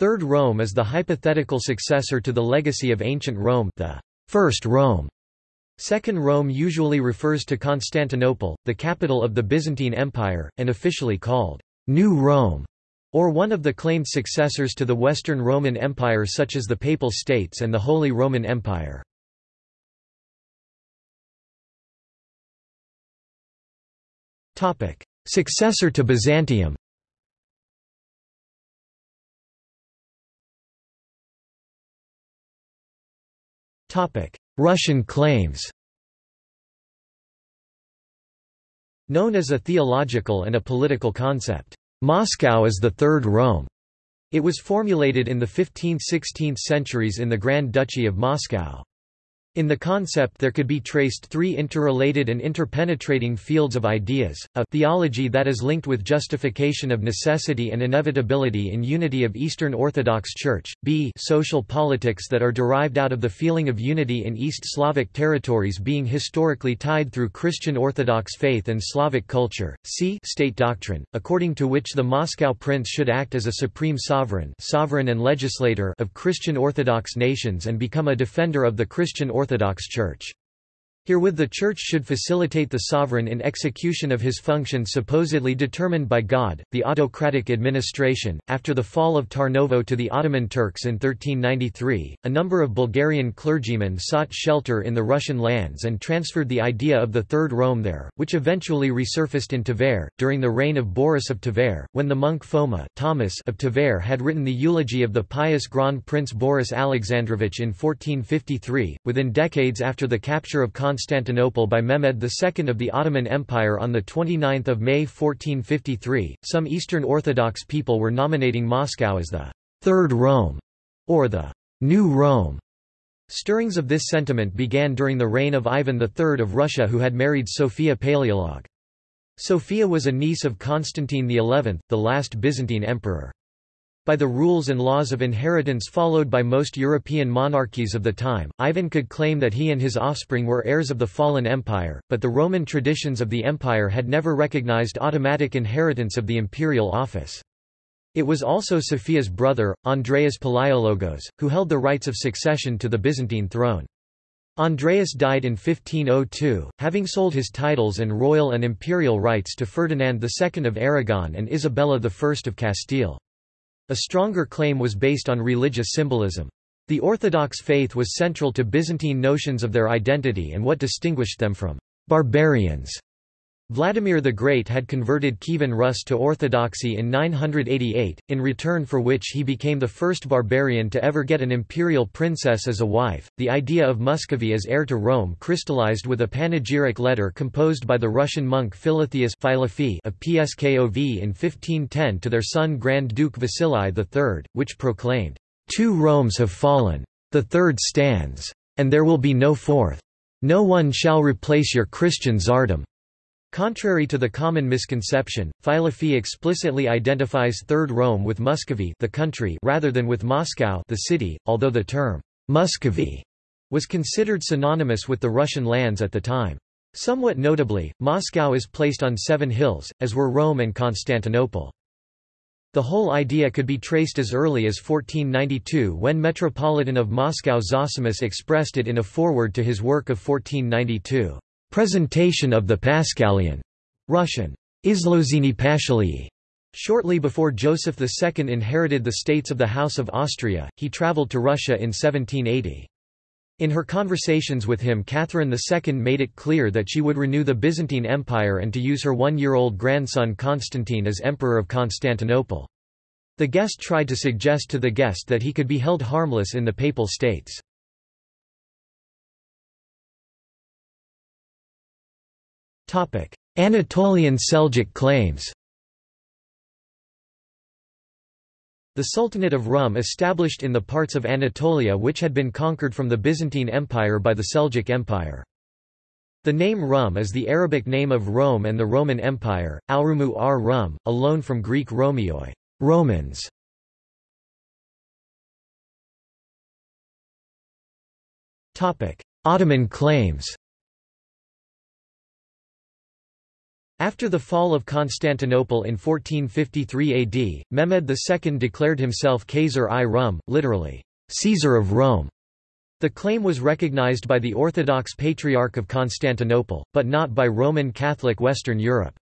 Third Rome is the hypothetical successor to the legacy of ancient Rome the First Rome. Second Rome usually refers to Constantinople, the capital of the Byzantine Empire, and officially called New Rome, or one of the claimed successors to the Western Roman Empire such as the Papal States and the Holy Roman Empire. Successor to Byzantium Russian claims Known as a theological and a political concept, Moscow is the Third Rome. It was formulated in the 15th–16th centuries in the Grand Duchy of Moscow. In the concept there could be traced three interrelated and interpenetrating fields of ideas, a theology that is linked with justification of necessity and inevitability in unity of Eastern Orthodox Church, b social politics that are derived out of the feeling of unity in East Slavic territories being historically tied through Christian Orthodox faith and Slavic culture, c state doctrine, according to which the Moscow prince should act as a supreme sovereign, sovereign and legislator of Christian Orthodox nations and become a defender of the Christian Orthodox Church. Herewith the Church should facilitate the sovereign in execution of his functions supposedly determined by God. The autocratic administration, after the fall of Tarnovo to the Ottoman Turks in 1393, a number of Bulgarian clergymen sought shelter in the Russian lands and transferred the idea of the Third Rome there, which eventually resurfaced in Tver, during the reign of Boris of Tver, when the monk Foma Thomas of Tver had written the eulogy of the pious Grand Prince Boris Alexandrovich in 1453, within decades after the capture of by Mehmed II of the Ottoman Empire on 29 May 1453, some Eastern Orthodox people were nominating Moscow as the Third Rome, or the New Rome. Stirrings of this sentiment began during the reign of Ivan III of Russia who had married Sophia Paleolog. Sophia was a niece of Constantine XI, the last Byzantine emperor. By the rules and laws of inheritance followed by most European monarchies of the time, Ivan could claim that he and his offspring were heirs of the fallen empire, but the Roman traditions of the empire had never recognized automatic inheritance of the imperial office. It was also Sophia's brother, Andreas Palaiologos, who held the rights of succession to the Byzantine throne. Andreas died in 1502, having sold his titles and royal and imperial rights to Ferdinand II of Aragon and Isabella I of Castile. A stronger claim was based on religious symbolism. The Orthodox faith was central to Byzantine notions of their identity and what distinguished them from barbarians. Vladimir the Great had converted Kievan Rus to Orthodoxy in 988, in return for which he became the first barbarian to ever get an imperial princess as a wife. The idea of Muscovy as heir to Rome crystallized with a panegyric letter composed by the Russian monk Philotheus of Pskov in 1510 to their son Grand Duke Vasili III, which proclaimed, Two Romes have fallen. The third stands. And there will be no fourth. No one shall replace your Christian tsardom. Contrary to the common misconception, Filofei explicitly identifies Third Rome with Muscovy the country rather than with Moscow the city, although the term Muscovy was considered synonymous with the Russian lands at the time. Somewhat notably, Moscow is placed on seven hills, as were Rome and Constantinople. The whole idea could be traced as early as 1492 when Metropolitan of Moscow Zosimus expressed it in a foreword to his work of 1492. Presentation of the Paschalion Russian, Izlozini Pashalii. Shortly before Joseph II inherited the states of the House of Austria, he travelled to Russia in 1780. In her conversations with him Catherine II made it clear that she would renew the Byzantine Empire and to use her one-year-old grandson Constantine as Emperor of Constantinople. The guest tried to suggest to the guest that he could be held harmless in the Papal States. Anatolian Seljuk claims The Sultanate of Rum established in the parts of Anatolia which had been conquered from the Byzantine Empire by the Seljuk Empire. The name Rum is the Arabic name of Rome and the Roman Empire, Alrumu ar Rum, a loan from Greek Romioi Romans. Ottoman claims After the fall of Constantinople in 1453 AD, Mehmed II declared himself Khazar-i-Rum, literally, Caesar of Rome. The claim was recognized by the Orthodox Patriarch of Constantinople, but not by Roman Catholic Western Europe.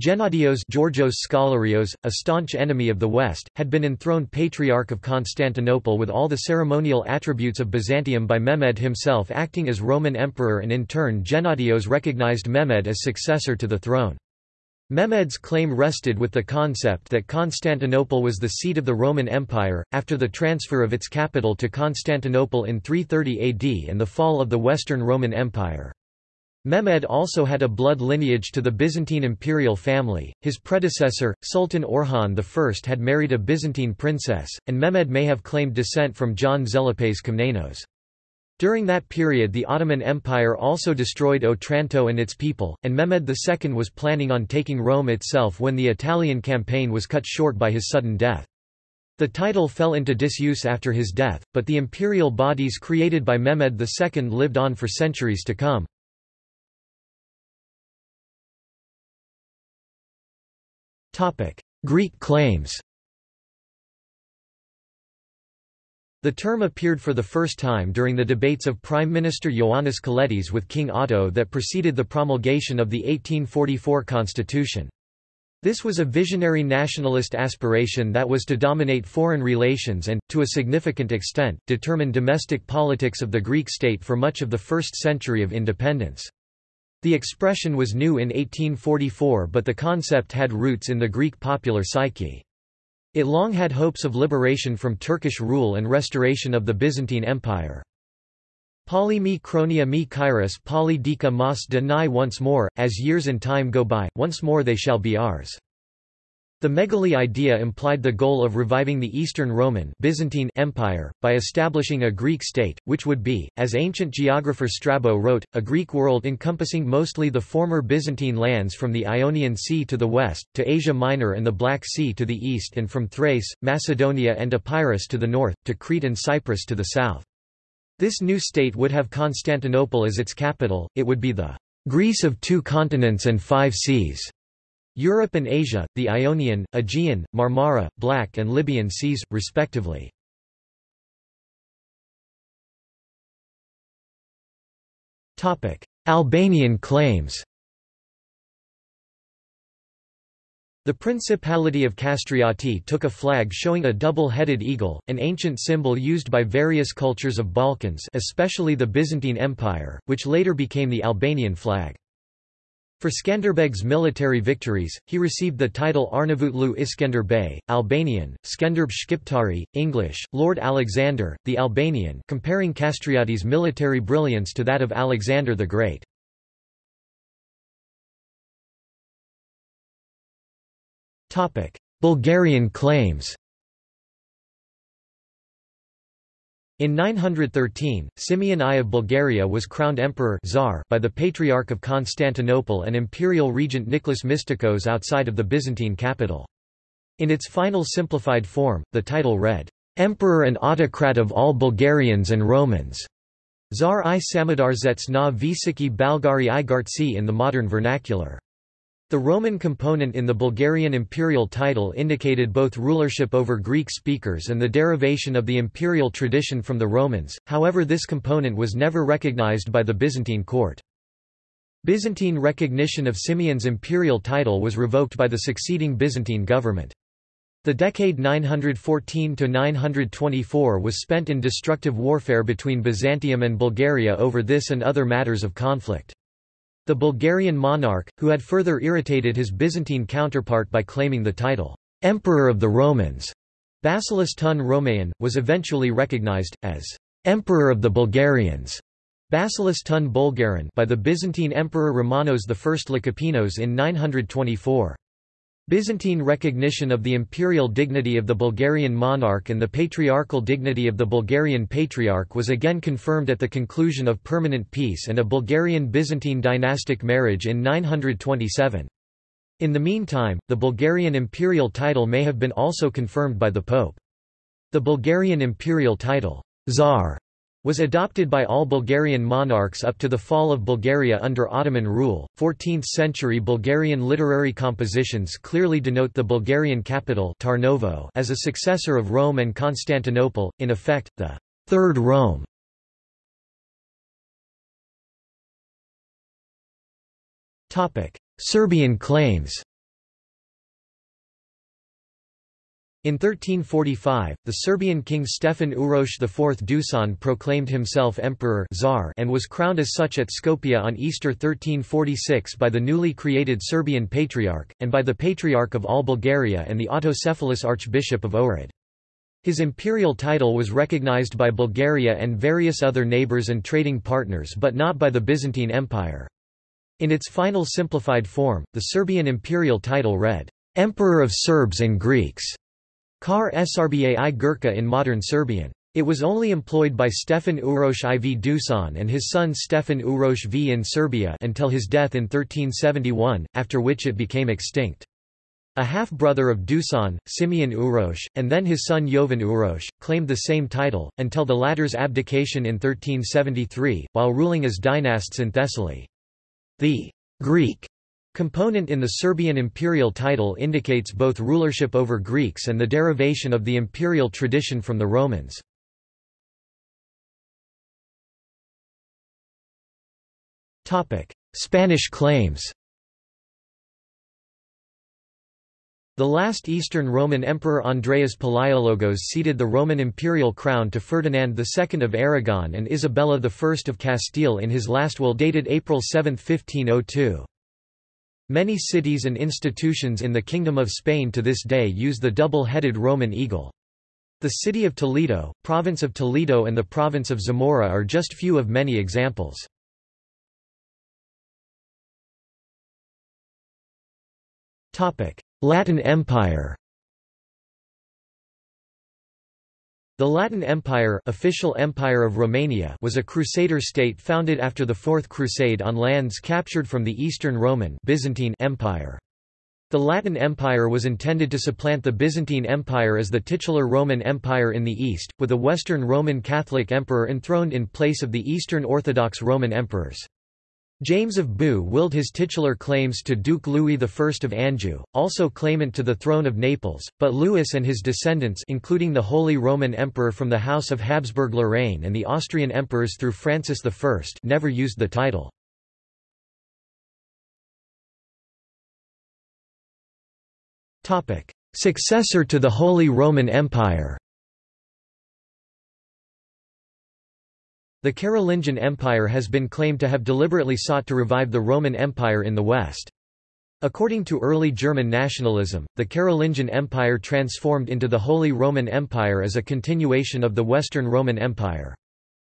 Gennadios Georgios Scholarios, a staunch enemy of the West, had been enthroned Patriarch of Constantinople with all the ceremonial attributes of Byzantium by Mehmed himself acting as Roman emperor and in turn Gennadios recognized Mehmed as successor to the throne. Mehmed's claim rested with the concept that Constantinople was the seat of the Roman Empire, after the transfer of its capital to Constantinople in 330 AD and the fall of the Western Roman Empire. Mehmed also had a blood lineage to the Byzantine imperial family, his predecessor, Sultan Orhan I had married a Byzantine princess, and Mehmed may have claimed descent from John Tzelepes Komnenos. During that period the Ottoman Empire also destroyed Otranto and its people, and Mehmed II was planning on taking Rome itself when the Italian campaign was cut short by his sudden death. The title fell into disuse after his death, but the imperial bodies created by Mehmed II lived on for centuries to come. Greek claims The term appeared for the first time during the debates of Prime Minister Ioannis Kolettis with King Otto that preceded the promulgation of the 1844 constitution. This was a visionary nationalist aspiration that was to dominate foreign relations and, to a significant extent, determine domestic politics of the Greek state for much of the first century of independence. The expression was new in 1844 but the concept had roots in the Greek popular psyche. It long had hopes of liberation from Turkish rule and restoration of the Byzantine Empire. Poly me chronia me kairos poly dika mas deny once more, as years and time go by, once more they shall be ours. The megali idea implied the goal of reviving the Eastern Roman Byzantine Empire, by establishing a Greek state, which would be, as ancient geographer Strabo wrote, a Greek world encompassing mostly the former Byzantine lands from the Ionian Sea to the west, to Asia Minor and the Black Sea to the east and from Thrace, Macedonia and Epirus to the north, to Crete and Cyprus to the south. This new state would have Constantinople as its capital, it would be the Greece of two continents and five seas. Europe and Asia, the Ionian, Aegean, Marmara, Black and Libyan seas, respectively. Albanian claims The Principality of Kastrioti took a flag showing a double-headed eagle, an ancient symbol used by various cultures of Balkans especially the Byzantine Empire, which later became the Albanian flag. For Skanderbeg's military victories, he received the title Arnavutlu Iskender Bey, Albanian, Skenderb Shqiptari, English, Lord Alexander, the Albanian comparing Kastrioti's military brilliance to that of Alexander the Great. Bulgarian claims In 913, Simeon I of Bulgaria was crowned emperor Tsar by the Patriarch of Constantinople and imperial regent Nicholas Mystikos outside of the Byzantine capital. In its final simplified form, the title read, "'Emperor and Autocrat of all Bulgarians and Romans' Tsar i Samadardzets na Visiki Balgari i Gartsi in the modern vernacular. The Roman component in the Bulgarian imperial title indicated both rulership over Greek speakers and the derivation of the imperial tradition from the Romans, however this component was never recognized by the Byzantine court. Byzantine recognition of Simeon's imperial title was revoked by the succeeding Byzantine government. The decade 914–924 was spent in destructive warfare between Byzantium and Bulgaria over this and other matters of conflict. The Bulgarian monarch, who had further irritated his Byzantine counterpart by claiming the title, Emperor of the Romans, Basilis Tun Romaean, was eventually recognized, as Emperor of the Bulgarians Basilis Tun Bulgarin by the Byzantine Emperor Romanos I Lekapenos in 924. Byzantine recognition of the imperial dignity of the Bulgarian monarch and the patriarchal dignity of the Bulgarian patriarch was again confirmed at the conclusion of permanent peace and a Bulgarian-Byzantine dynastic marriage in 927. In the meantime, the Bulgarian imperial title may have been also confirmed by the Pope. The Bulgarian imperial title, Tsar, was adopted by all Bulgarian monarchs up to the fall of Bulgaria under Ottoman rule. 14th century Bulgarian literary compositions clearly denote the Bulgarian capital Tarnovo as a successor of Rome and Constantinople, in effect, the Third Rome. Serbian claims In 1345, the Serbian king Stefan Uroš IV Dusan proclaimed himself emperor Tsar and was crowned as such at Skopje on Easter 1346 by the newly created Serbian Patriarch, and by the Patriarch of all Bulgaria and the autocephalous Archbishop of Ohrid. His imperial title was recognized by Bulgaria and various other neighbors and trading partners but not by the Byzantine Empire. In its final simplified form, the Serbian imperial title read, Emperor of Serbs and Greeks. Kar i Gurka in modern Serbian. It was only employed by Stefan Uroš IV Dusan and his son Stefan Uroš V in Serbia until his death in 1371, after which it became extinct. A half-brother of Dusan, Simeon Uroš, and then his son Jovan Uroš, claimed the same title, until the latter's abdication in 1373, while ruling as dynasts in Thessaly. The Greek Component in the Serbian imperial title indicates both rulership over Greeks and the derivation of the imperial tradition from the Romans. Spanish claims The last Eastern Roman Emperor Andreas Palaiologos ceded the Roman imperial crown to Ferdinand II of Aragon and Isabella I of Castile in his last will dated April 7, 1502. Many cities and institutions in the Kingdom of Spain to this day use the double-headed Roman eagle. The city of Toledo, province of Toledo and the province of Zamora are just few of many examples. Latin Empire The Latin Empire, official empire of Romania was a crusader state founded after the Fourth Crusade on lands captured from the Eastern Roman Byzantine Empire. The Latin Empire was intended to supplant the Byzantine Empire as the titular Roman Empire in the East, with a Western Roman Catholic emperor enthroned in place of the Eastern Orthodox Roman emperors. James of Baux willed his titular claims to Duke Louis I of Anjou, also claimant to the throne of Naples, but Louis and his descendants including the Holy Roman Emperor from the House of Habsburg-Lorraine and the Austrian emperors through Francis I never used the title. Successor to the Holy Roman Empire The Carolingian Empire has been claimed to have deliberately sought to revive the Roman Empire in the West. According to early German nationalism, the Carolingian Empire transformed into the Holy Roman Empire as a continuation of the Western Roman Empire.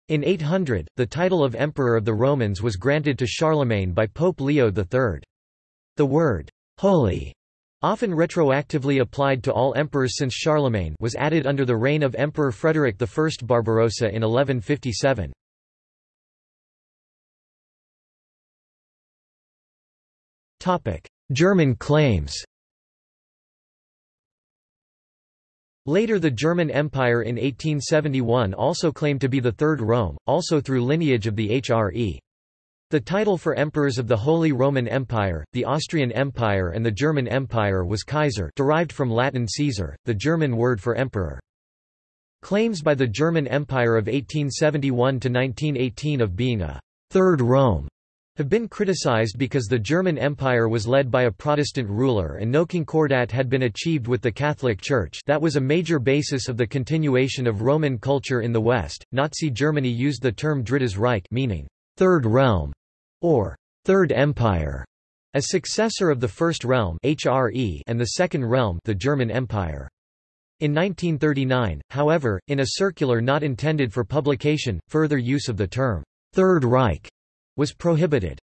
In 800, the title of Emperor of the Romans was granted to Charlemagne by Pope Leo III. The word, holy, often retroactively applied to all emperors since Charlemagne was added under the reign of Emperor Frederick I Barbarossa in 1157. German claims Later the German Empire in 1871 also claimed to be the Third Rome, also through lineage of the HRE. The title for emperors of the Holy Roman Empire, the Austrian Empire and the German Empire was Kaiser derived from Latin Caesar, the German word for emperor. Claims by the German Empire of 1871–1918 of being a Third Rome have been criticized because the German Empire was led by a Protestant ruler and no concordat had been achieved with the Catholic Church that was a major basis of the continuation of Roman culture in the West. Nazi Germany used the term Drittes Reich meaning Third Realm, or Third Empire, as successor of the First Realm (HRE) and the Second Realm, the German Empire. In 1939, however, in a circular not intended for publication, further use of the term Third Reich was prohibited.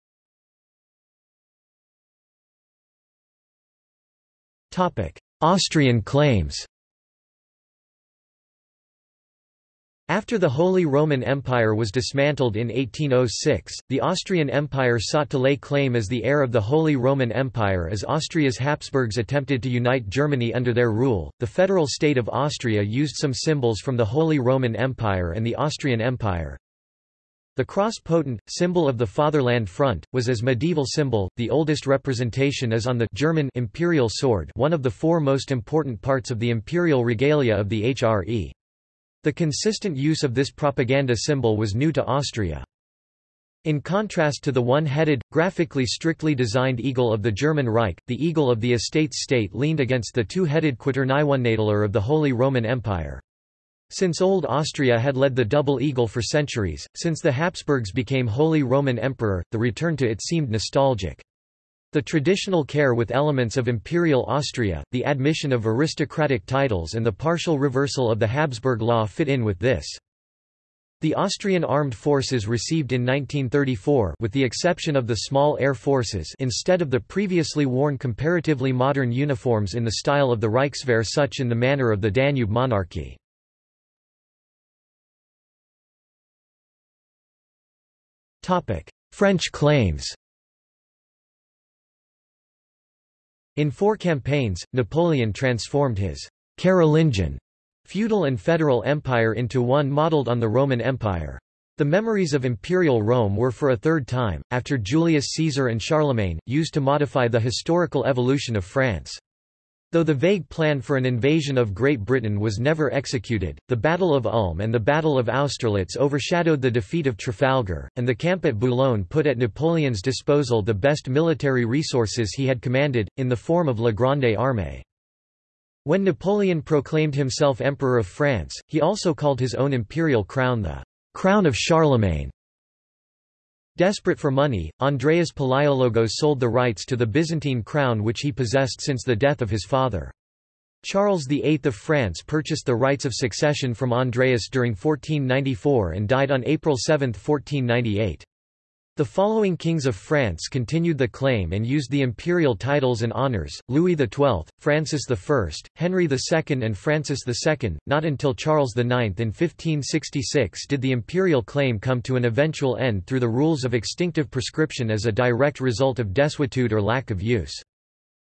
Austrian claims. After the Holy Roman Empire was dismantled in 1806, the Austrian Empire sought to lay claim as the heir of the Holy Roman Empire as Austria's Habsburgs attempted to unite Germany under their rule. The federal state of Austria used some symbols from the Holy Roman Empire and the Austrian Empire. The cross potent, symbol of the Fatherland Front, was as medieval symbol, the oldest representation is on the German imperial sword one of the four most important parts of the imperial regalia of the HRE. The consistent use of this propaganda symbol was new to Austria. In contrast to the one-headed, graphically strictly designed eagle of the German Reich, the eagle of the Estates state leaned against the two-headed Quaternionadler of the Holy Roman Empire. Since Old Austria had led the double eagle for centuries, since the Habsburgs became Holy Roman Emperor, the return to it seemed nostalgic. The traditional care with elements of Imperial Austria, the admission of aristocratic titles and the partial reversal of the Habsburg law fit in with this. The Austrian armed forces received in 1934 with the exception of the small air forces instead of the previously worn comparatively modern uniforms in the style of the Reichswehr such in the manner of the Danube monarchy. French claims In four campaigns, Napoleon transformed his Carolingian feudal and federal empire into one modeled on the Roman Empire. The memories of imperial Rome were for a third time, after Julius Caesar and Charlemagne, used to modify the historical evolution of France. Though the vague plan for an invasion of Great Britain was never executed, the Battle of Ulm and the Battle of Austerlitz overshadowed the defeat of Trafalgar, and the camp at Boulogne put at Napoleon's disposal the best military resources he had commanded, in the form of La Grande Armée. When Napoleon proclaimed himself Emperor of France, he also called his own imperial crown the Crown of Charlemagne. Desperate for money, Andreas Palaiologos sold the rights to the Byzantine crown which he possessed since the death of his father. Charles VIII of France purchased the rights of succession from Andreas during 1494 and died on April 7, 1498. The following kings of France continued the claim and used the imperial titles and honours, Louis XII, Francis I, Henry II and Francis II. Not until Charles IX in 1566 did the imperial claim come to an eventual end through the rules of extinctive prescription as a direct result of desuetude or lack of use.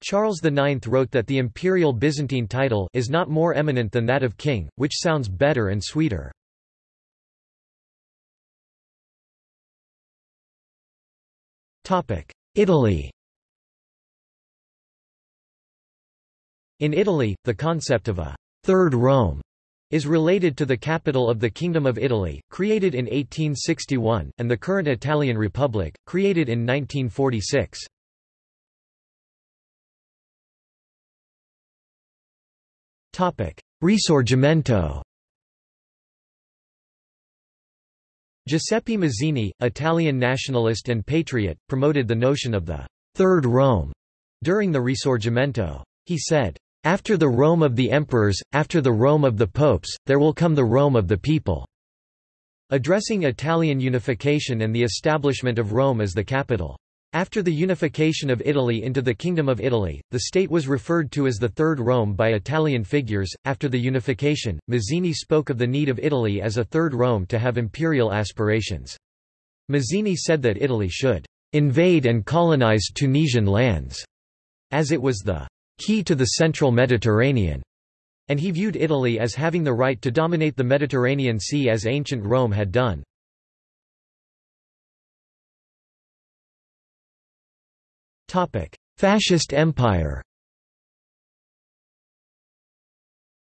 Charles IX wrote that the imperial Byzantine title is not more eminent than that of king, which sounds better and sweeter. Italy. In Italy, the concept of a Third Rome is related to the capital of the Kingdom of Italy, created in 1861, and the current Italian Republic, created in 1946. Risorgimento Giuseppe Mazzini, Italian nationalist and patriot, promoted the notion of the Third Rome during the Risorgimento. He said, After the Rome of the emperors, after the Rome of the popes, there will come the Rome of the people. Addressing Italian unification and the establishment of Rome as the capital. After the unification of Italy into the Kingdom of Italy, the state was referred to as the Third Rome by Italian figures. After the unification, Mazzini spoke of the need of Italy as a Third Rome to have imperial aspirations. Mazzini said that Italy should invade and colonize Tunisian lands, as it was the key to the central Mediterranean, and he viewed Italy as having the right to dominate the Mediterranean Sea as ancient Rome had done. Fascist empire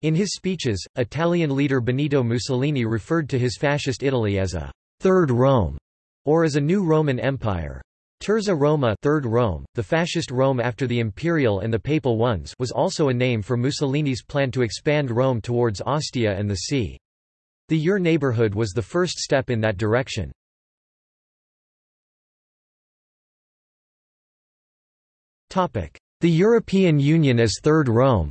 In his speeches, Italian leader Benito Mussolini referred to his fascist Italy as a Third Rome, or as a new Roman Empire. Terza Roma Third Rome, the fascist Rome after the imperial and the papal ones was also a name for Mussolini's plan to expand Rome towards Ostia and the sea. The Ur neighborhood was the first step in that direction. The European Union as Third Rome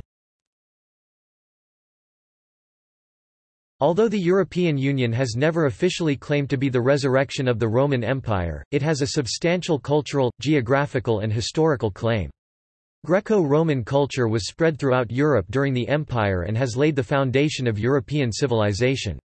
Although the European Union has never officially claimed to be the resurrection of the Roman Empire, it has a substantial cultural, geographical and historical claim. Greco-Roman culture was spread throughout Europe during the Empire and has laid the foundation of European civilization.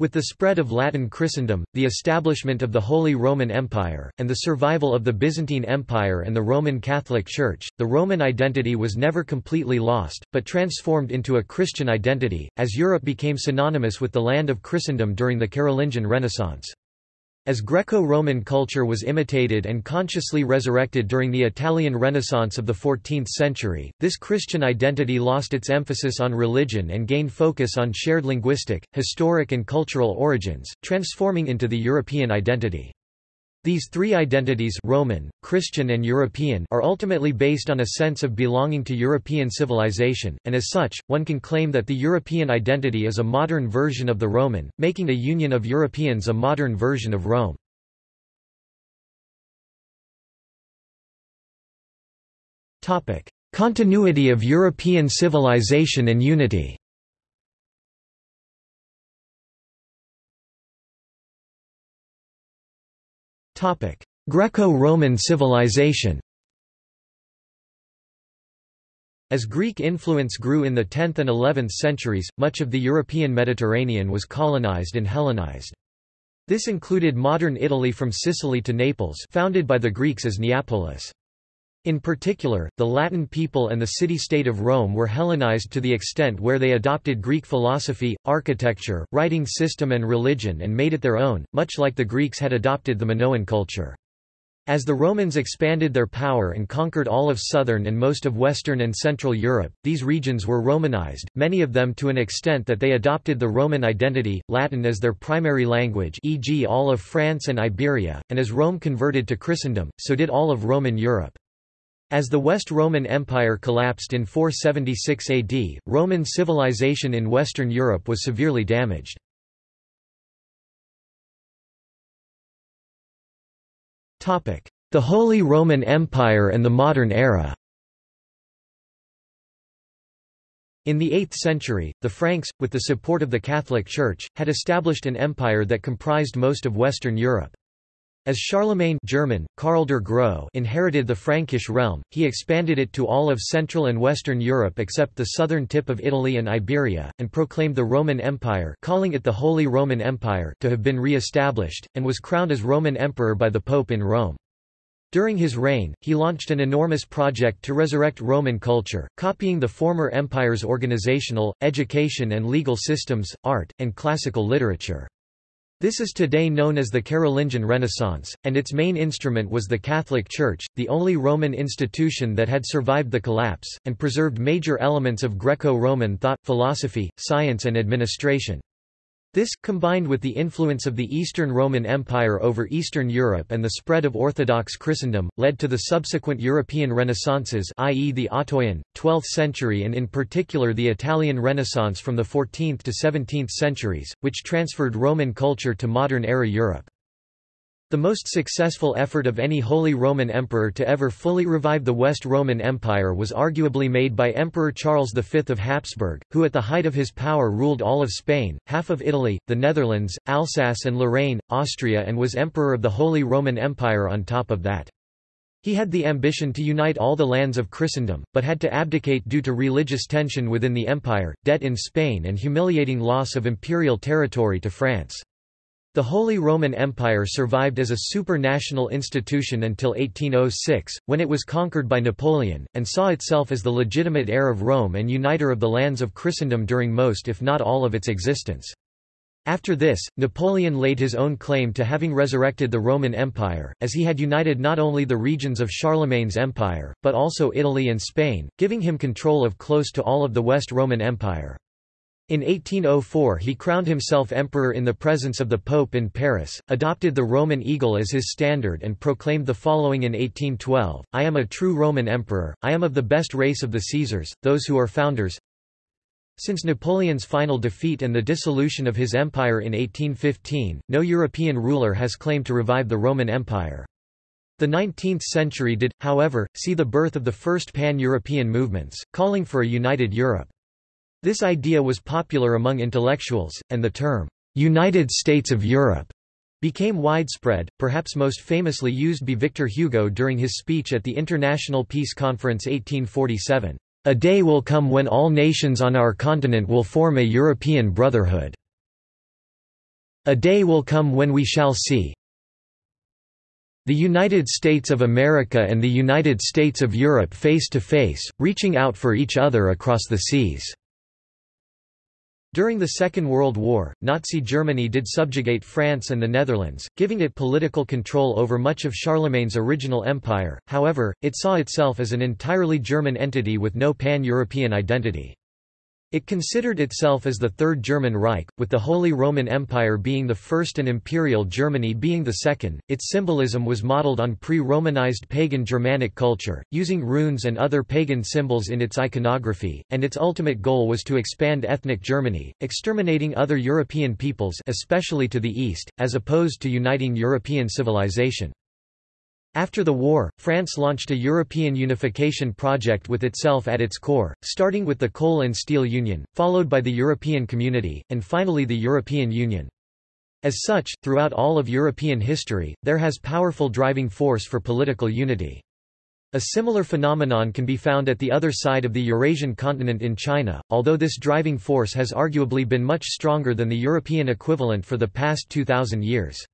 With the spread of Latin Christendom, the establishment of the Holy Roman Empire, and the survival of the Byzantine Empire and the Roman Catholic Church, the Roman identity was never completely lost, but transformed into a Christian identity, as Europe became synonymous with the land of Christendom during the Carolingian Renaissance. As Greco-Roman culture was imitated and consciously resurrected during the Italian Renaissance of the 14th century, this Christian identity lost its emphasis on religion and gained focus on shared linguistic, historic and cultural origins, transforming into the European identity. These three identities Roman, Christian and European are ultimately based on a sense of belonging to European civilization, and as such, one can claim that the European identity is a modern version of the Roman, making a union of Europeans a modern version of Rome. Continuity of European civilization and unity Greco-Roman civilization As Greek influence grew in the 10th and 11th centuries, much of the European Mediterranean was colonized and Hellenized. This included modern Italy from Sicily to Naples founded by the Greeks as Neapolis. In particular, the Latin people and the city-state of Rome were Hellenized to the extent where they adopted Greek philosophy, architecture, writing system and religion and made it their own, much like the Greeks had adopted the Minoan culture. As the Romans expanded their power and conquered all of southern and most of western and central Europe, these regions were Romanized, many of them to an extent that they adopted the Roman identity, Latin as their primary language e.g. all of France and Iberia, and as Rome converted to Christendom, so did all of Roman Europe. As the West Roman Empire collapsed in 476 AD, Roman civilization in Western Europe was severely damaged. The Holy Roman Empire and the Modern Era In the 8th century, the Franks, with the support of the Catholic Church, had established an empire that comprised most of Western Europe. As Charlemagne German, Karl der Grosse inherited the Frankish realm, he expanded it to all of Central and Western Europe except the southern tip of Italy and Iberia, and proclaimed the Roman Empire calling it the Holy Roman Empire to have been re-established, and was crowned as Roman Emperor by the Pope in Rome. During his reign, he launched an enormous project to resurrect Roman culture, copying the former empire's organizational, education and legal systems, art, and classical literature. This is today known as the Carolingian Renaissance, and its main instrument was the Catholic Church, the only Roman institution that had survived the collapse, and preserved major elements of Greco-Roman thought, philosophy, science and administration. This, combined with the influence of the Eastern Roman Empire over Eastern Europe and the spread of Orthodox Christendom, led to the subsequent European Renaissances i.e. the Ottonian, 12th century and in particular the Italian Renaissance from the 14th to 17th centuries, which transferred Roman culture to modern-era Europe. The most successful effort of any Holy Roman Emperor to ever fully revive the West Roman Empire was arguably made by Emperor Charles V of Habsburg, who at the height of his power ruled all of Spain, half of Italy, the Netherlands, Alsace and Lorraine, Austria and was Emperor of the Holy Roman Empire on top of that. He had the ambition to unite all the lands of Christendom, but had to abdicate due to religious tension within the empire, debt in Spain and humiliating loss of imperial territory to France. The Holy Roman Empire survived as a supranational institution until 1806, when it was conquered by Napoleon, and saw itself as the legitimate heir of Rome and uniter of the lands of Christendom during most if not all of its existence. After this, Napoleon laid his own claim to having resurrected the Roman Empire, as he had united not only the regions of Charlemagne's empire, but also Italy and Spain, giving him control of close to all of the West Roman Empire. In 1804 he crowned himself emperor in the presence of the Pope in Paris, adopted the Roman eagle as his standard and proclaimed the following in 1812, I am a true Roman emperor, I am of the best race of the Caesars, those who are founders. Since Napoleon's final defeat and the dissolution of his empire in 1815, no European ruler has claimed to revive the Roman Empire. The 19th century did, however, see the birth of the first pan-European movements, calling for a united Europe. This idea was popular among intellectuals, and the term, "'United States of Europe' became widespread, perhaps most famously used by Victor Hugo during his speech at the International Peace Conference 1847. A day will come when all nations on our continent will form a European brotherhood. A day will come when we shall see the United States of America and the United States of Europe face to face, reaching out for each other across the seas." During the Second World War, Nazi Germany did subjugate France and the Netherlands, giving it political control over much of Charlemagne's original empire, however, it saw itself as an entirely German entity with no pan-European identity. It considered itself as the Third German Reich, with the Holy Roman Empire being the first and Imperial Germany being the second. Its symbolism was modeled on pre-Romanized pagan Germanic culture, using runes and other pagan symbols in its iconography, and its ultimate goal was to expand ethnic Germany, exterminating other European peoples especially to the east, as opposed to uniting European civilization. After the war, France launched a European unification project with itself at its core, starting with the Coal and Steel Union, followed by the European Community, and finally the European Union. As such, throughout all of European history, there has powerful driving force for political unity. A similar phenomenon can be found at the other side of the Eurasian continent in China, although this driving force has arguably been much stronger than the European equivalent for the past 2,000 years.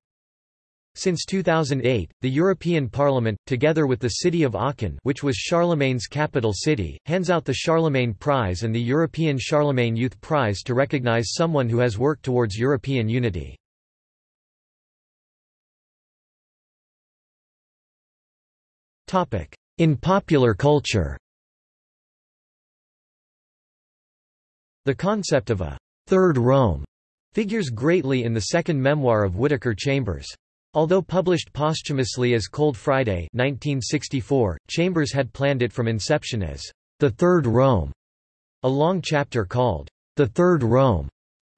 Since 2008, the European Parliament, together with the city of Aachen which was Charlemagne's capital city, hands out the Charlemagne Prize and the European Charlemagne Youth Prize to recognize someone who has worked towards European unity. In popular culture The concept of a Third Rome figures greatly in the second memoir of Whittaker Chambers. Although published posthumously as Cold Friday 1964, Chambers had planned it from inception as The Third Rome. A long chapter called The Third Rome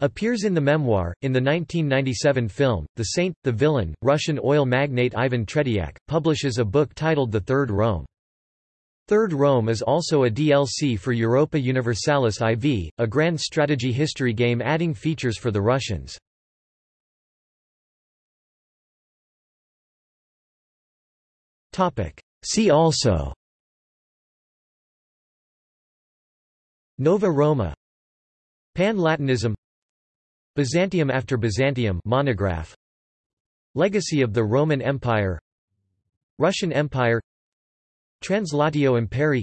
appears in the memoir. In the 1997 film, The Saint, the villain, Russian oil magnate Ivan Tretyak, publishes a book titled The Third Rome. Third Rome is also a DLC for Europa Universalis IV, a grand strategy history game adding features for the Russians. See also. Nova Roma. Pan-Latinism. Byzantium after Byzantium monograph. Legacy of the Roman Empire. Russian Empire. Translatio Imperii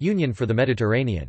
Union for the Mediterranean